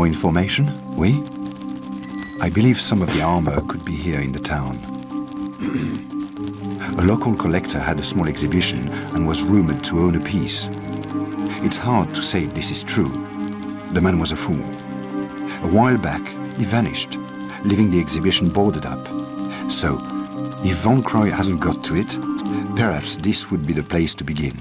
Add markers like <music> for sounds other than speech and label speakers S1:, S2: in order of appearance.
S1: More information, oui? I believe some of the armor could be here in the town. <clears throat> a local collector had a small exhibition and was rumored to own a piece. It's hard to say if this is true. The man was a fool. A while back, he vanished, leaving the exhibition boarded up. So, if Von Croy hasn't got to it, perhaps this would be the place to begin.